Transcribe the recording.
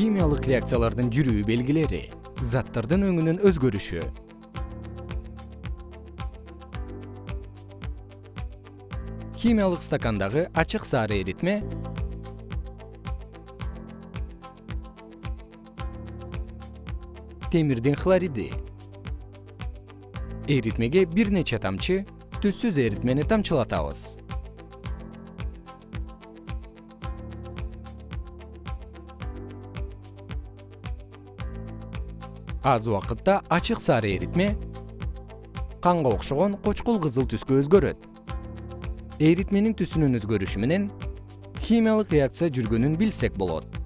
химиялык реакциялардын жүрүү белгилери заттардын өңүнүн өзгөрүшү. Химиялык стакандагы ачык сары эритме. Темирдин хлориди. Эритмеге бир нече тамчы түзсүз эритмени тамчылатабыз аз убакытта ачык сары эритме канга окшогон кочкул кызыл түскө өзгөрөт. Эритменин түсүнүн өзгөрүшү менен химиялык реакция жүргөнүн билсек болот